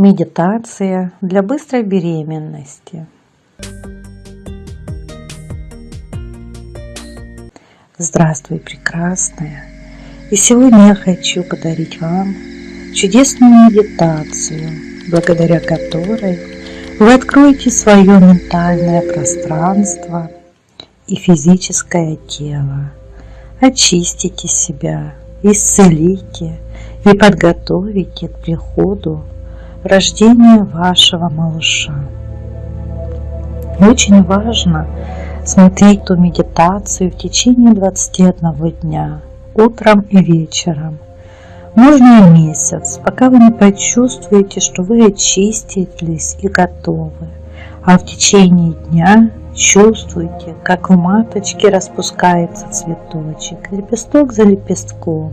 Медитация для быстрой беременности. Здравствуй, прекрасная! И сегодня я хочу подарить вам чудесную медитацию, благодаря которой вы откроете свое ментальное пространство и физическое тело, очистите себя, исцелите и подготовите к приходу рождения вашего малыша. очень важно смотреть ту медитацию в течение 21 дня, утром и вечером. Можно и месяц, пока вы не почувствуете, что вы очистились и готовы. А в течение дня чувствуйте, как в маточке распускается цветочек, лепесток за лепестком.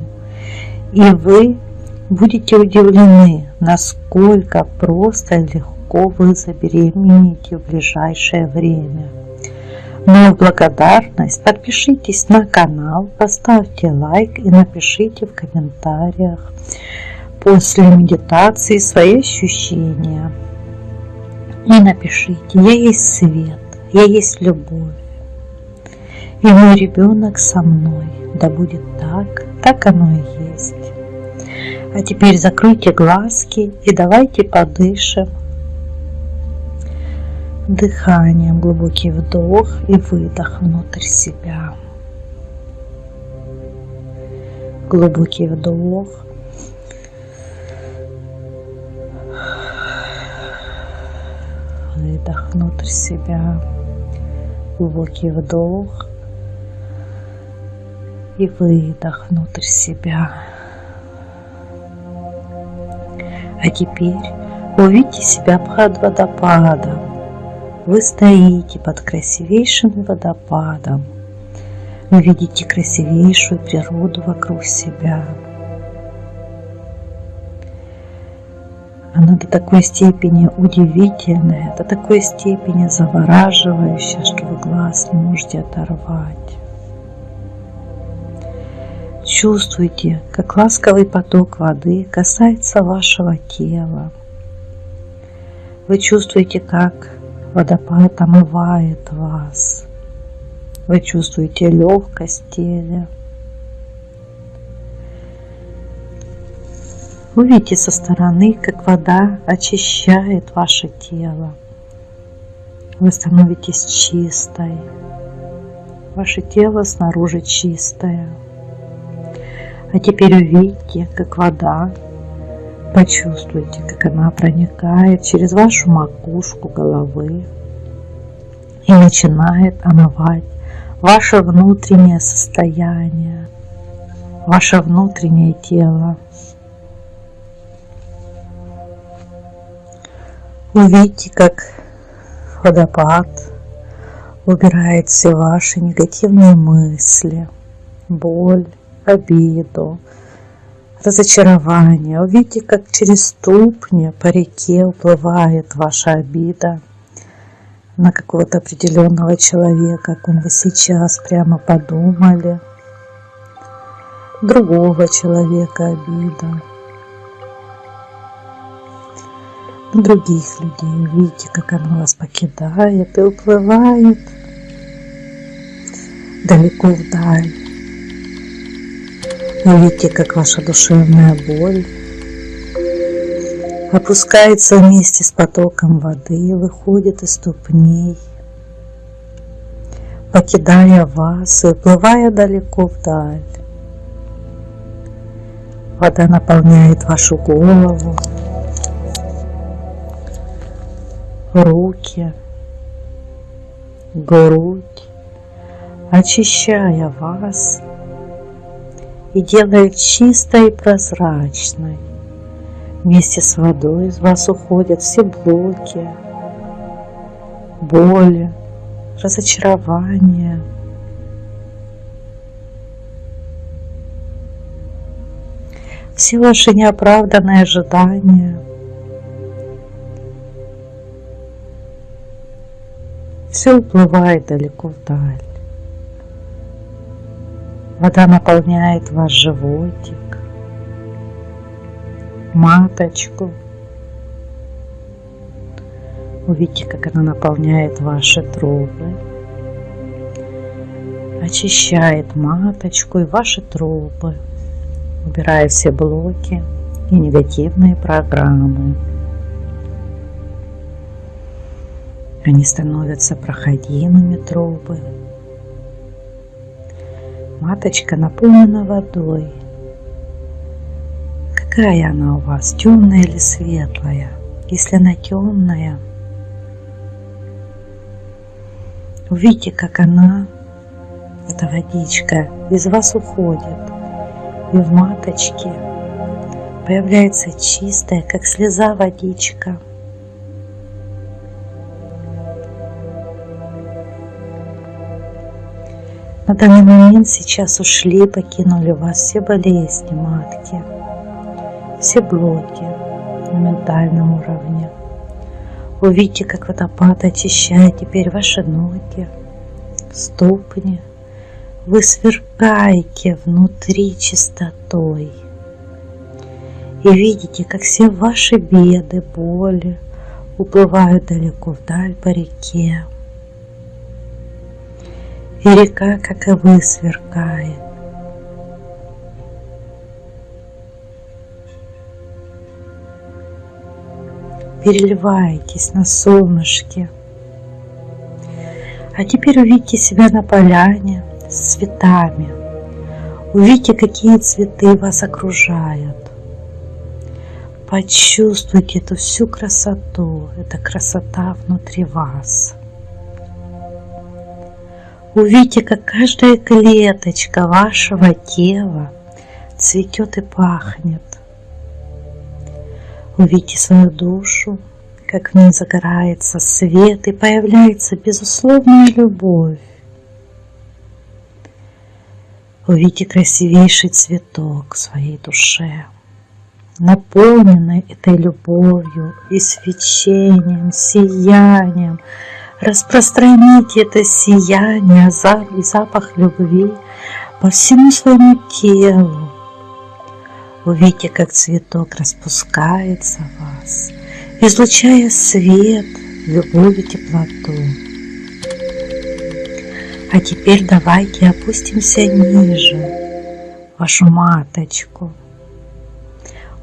И вы будете удивлены, насколько просто и легко вы забеременеете в ближайшее время. Но в благодарность подпишитесь на канал, поставьте лайк и напишите в комментариях после медитации свои ощущения. И напишите, я есть свет, я есть любовь. И мой ребенок со мной, да будет так, так оно и есть. А теперь закройте глазки и давайте подышим дыханием. Глубокий вдох и выдох внутрь себя. Глубокий вдох. Выдох внутрь себя. Глубокий вдох и выдох внутрь себя. А теперь увидите себя под водопадом. Вы стоите под красивейшим водопадом. Вы видите красивейшую природу вокруг себя. Она до такой степени удивительная, до такой степени завораживающая, что вы глаз не можете оторвать. Чувствуйте, как ласковый поток воды касается вашего тела. Вы чувствуете, как водопад омывает вас. Вы чувствуете легкость тела. Вы видите со стороны, как вода очищает ваше тело. Вы становитесь чистой. Ваше тело снаружи чистое. А теперь увидите, как вода, почувствуйте, как она проникает через вашу макушку головы. И начинает омывать ваше внутреннее состояние, ваше внутреннее тело. Увидите, как водопад убирает все ваши негативные мысли, боль, обиду, разочарование. Увидите, как через ступни по реке уплывает ваша обида на какого-то определенного человека, о вы сейчас прямо подумали, другого человека обида, других людей. Увидите, как она вас покидает и уплывает далеко вдаль. Увидите, как ваша душевная боль опускается вместе с потоком воды выходит из ступней, покидая вас и уплывая далеко вдаль. Вода наполняет вашу голову, руки, грудь, очищая вас и делает чистой и прозрачной. Вместе с водой из вас уходят все блоки, боли, разочарования. Все ваши неоправданные ожидания. Все уплывает далеко вдаль. Вода наполняет ваш животик, маточку, Увидите, как она наполняет ваши трубы, очищает маточку и ваши трубы, убирая все блоки и негативные программы. Они становятся проходимыми трубы. Маточка наполнена водой. Какая она у вас, темная или светлая? Если она темная, увидите, как она, эта водичка, из вас уходит. И в маточке появляется чистая, как слеза водичка – На данный момент сейчас ушли, покинули вас все болезни матки, все блоки на ментальном уровне. Увидите, как водопад очищает теперь ваши ноги, ступни. Вы сверкаете внутри чистотой. И видите, как все ваши беды, боли уплывают далеко вдаль по реке и река, как и вы, сверкает. Переливаетесь на солнышке. А теперь увидите себя на поляне с цветами. Увидите, какие цветы вас окружают. Почувствуйте эту всю красоту. Это красота внутри вас. Увидите, как каждая клеточка вашего тела цветет и пахнет. Увидите свою душу, как в ней загорается свет и появляется безусловная любовь. Увидите красивейший цветок в своей душе, наполненный этой любовью и свечением, сиянием, Распространите это сияние запах любви по всему своему телу. Увидите, как цветок распускается в вас, излучая свет, любовь и теплоту. А теперь давайте опустимся ниже, вашу маточку.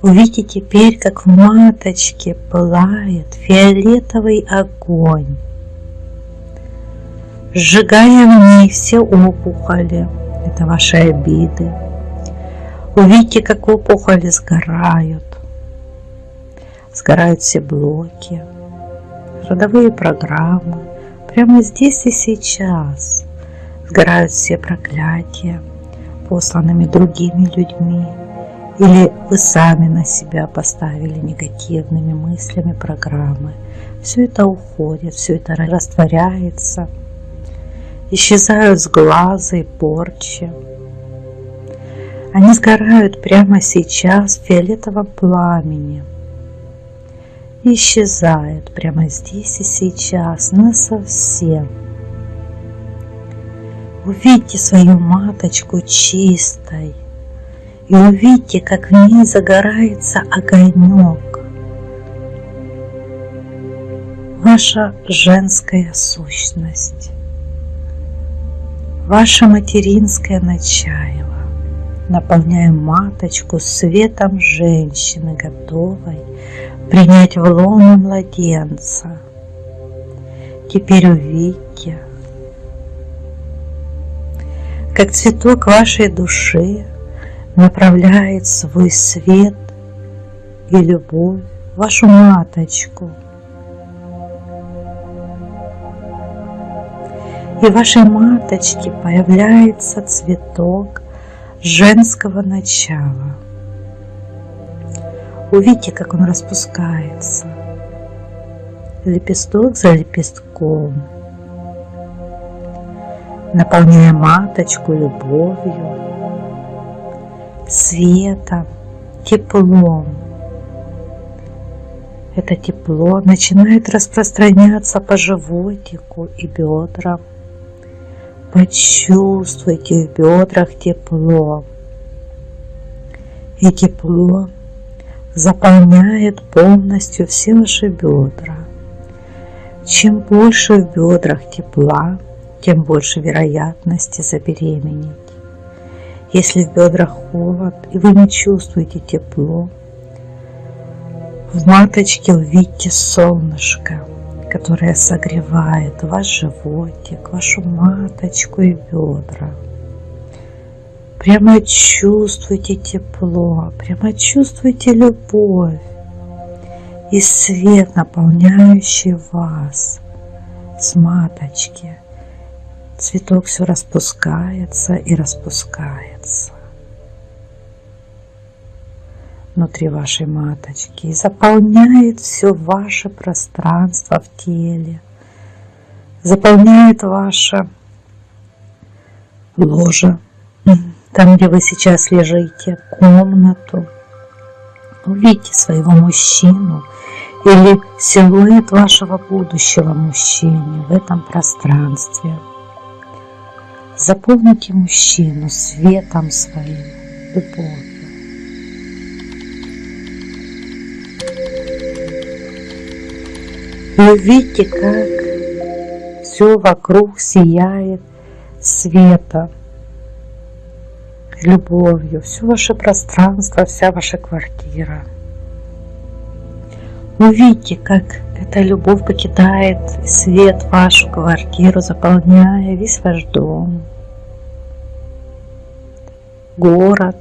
Увидите теперь, как в маточке пылает фиолетовый огонь сжигая в ней все опухоли. Это ваши обиды. Увидите, как опухоли сгорают. Сгорают все блоки, родовые программы. Прямо здесь и сейчас сгорают все проклятия, посланными другими людьми. Или вы сами на себя поставили негативными мыслями программы. Все это уходит, все это растворяется – исчезают с глаза и порчи. Они сгорают прямо сейчас в фиолетовом пламени. исчезают прямо здесь и сейчас, насовсем. Увидьте свою маточку чистой и увидьте, как в ней загорается огонек. Ваша женская сущность ваше материнское начало. Наполняем маточку светом женщины, готовой принять в лоно младенца. Теперь увидьте, как цветок вашей души направляет свой свет и любовь в вашу маточку – и вашей маточке появляется цветок женского начала. Увидите, как он распускается, лепесток за лепестком, наполняя маточку любовью, светом, теплом. Это тепло начинает распространяться по животику и бедрам, Почувствуйте в бедрах тепло. И тепло заполняет полностью все ваши бедра. Чем больше в бедрах тепла, тем больше вероятности забеременеть. Если в бедрах холод и вы не чувствуете тепло, в маточке увидите солнышко, которое согревает ваш животик, вашу маточку и бедра. Прямо чувствуйте тепло, прямо чувствуйте любовь и свет, наполняющий вас с маточки. Цветок все распускается и распускается внутри вашей маточки и заполняет все ваше пространство в теле, заполняет ваше ложе, там, где вы сейчас лежите, комнату. Увидите своего мужчину или силуэт вашего будущего мужчины в этом пространстве. Заполните мужчину светом своим, любовью. И увидите, как все вокруг сияет светом, любовью, все ваше пространство, вся ваша квартира. Увидите, как эта любовь покидает свет вашу квартиру, заполняя весь ваш дом, город,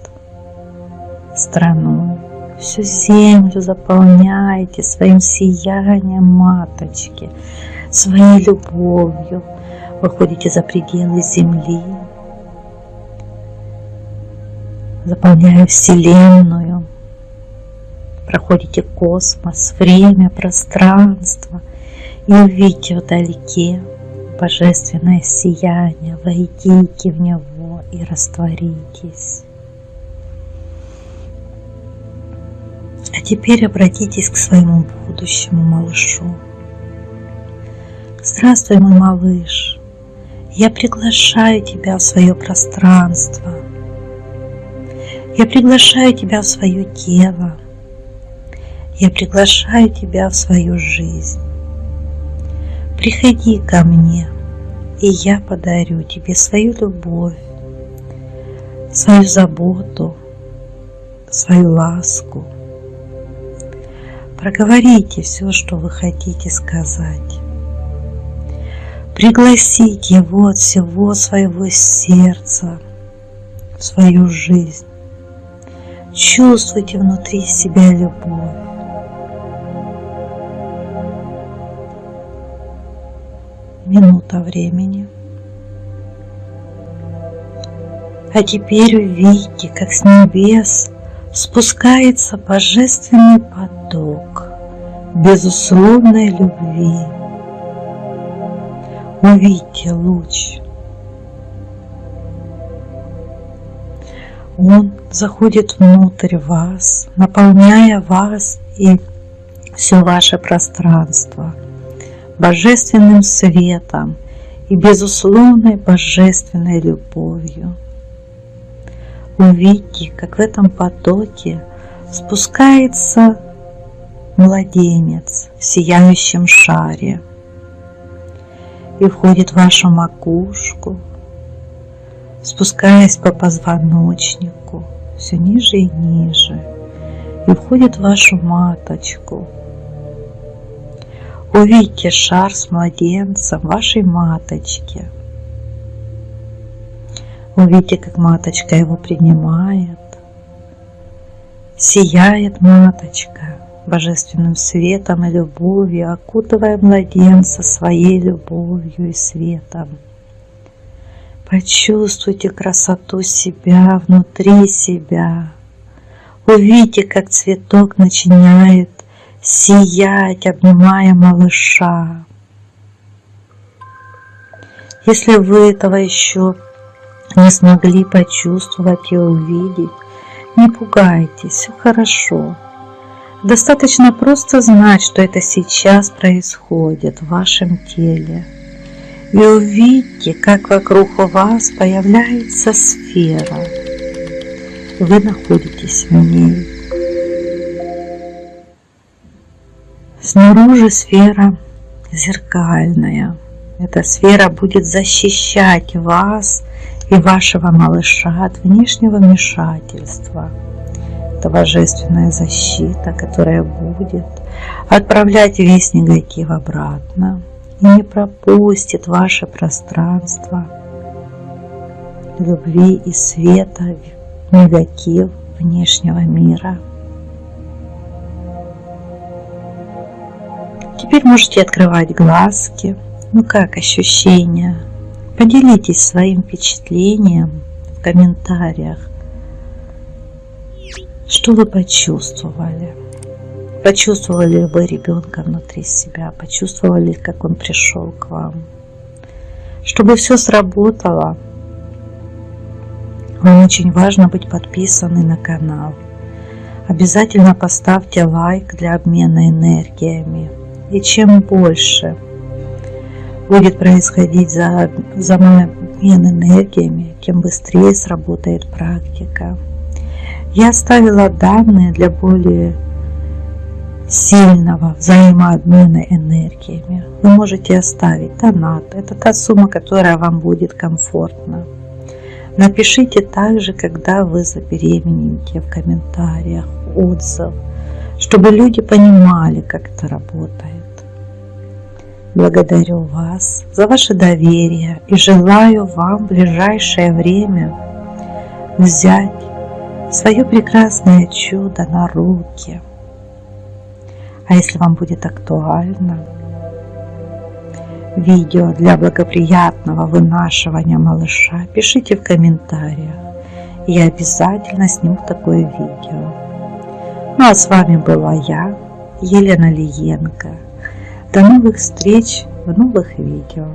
страну всю землю заполняете своим сиянием маточки, своей любовью. Выходите за пределы земли, заполняя Вселенную, проходите космос, время, пространство и увидите вдалеке божественное сияние, войдите в него и растворитесь. Теперь обратитесь к своему будущему малышу. Здравствуй, мой малыш. Я приглашаю тебя в свое пространство. Я приглашаю тебя в свое тело. Я приглашаю тебя в свою жизнь. Приходи ко мне, и я подарю тебе свою любовь, свою заботу, свою ласку – Проговорите все, что вы хотите сказать. Пригласите его от всего своего сердца в свою жизнь. Чувствуйте внутри себя любовь. Минута времени. А теперь увидите, как с небес спускается божественный поток безусловной любви. Увидьте луч. Он заходит внутрь вас, наполняя вас и все ваше пространство божественным светом и безусловной божественной любовью. Увидьте, как в этом потоке спускается младенец в сияющем шаре и входит в вашу макушку, спускаясь по позвоночнику все ниже и ниже, и входит в вашу маточку. Увидите шар с младенцем вашей маточки – Увидите, как маточка его принимает. Сияет маточка божественным светом и любовью, окутывая младенца своей любовью и светом. Почувствуйте красоту себя внутри себя. Увидите, как цветок начинает сиять, обнимая малыша. Если вы этого еще не смогли почувствовать и увидеть, не пугайтесь, все хорошо. Достаточно просто знать, что это сейчас происходит в вашем теле. И увидите, как вокруг вас появляется сфера. Вы находитесь в ней. Снаружи сфера зеркальная. Эта сфера будет защищать вас и вашего малыша от внешнего вмешательства. Это божественная защита, которая будет отправлять весь негатив обратно и не пропустит ваше пространство любви и света, негатив внешнего мира. Теперь можете открывать глазки. Ну как ощущения? Поделитесь своим впечатлением в комментариях. Что вы почувствовали? Почувствовали ли вы ребенка внутри себя? Почувствовали, как он пришел к вам? Чтобы все сработало, вам очень важно быть подписаны на канал. Обязательно поставьте лайк для обмена энергиями. И чем больше будет происходить за, за обмен энергиями, тем быстрее сработает практика. Я оставила данные для более сильного взаимообмена энергиями. Вы можете оставить донат. Это та сумма, которая вам будет комфортна. Напишите также, когда вы забеременеете в комментариях, отзыв, чтобы люди понимали, как это работает. Благодарю вас за ваше доверие и желаю вам в ближайшее время взять свое прекрасное чудо на руки. А если вам будет актуально, видео для благоприятного вынашивания малыша, пишите в комментариях. Я обязательно сниму такое видео. Ну а с вами была я, Елена Лиенко. До новых встреч в новых видео.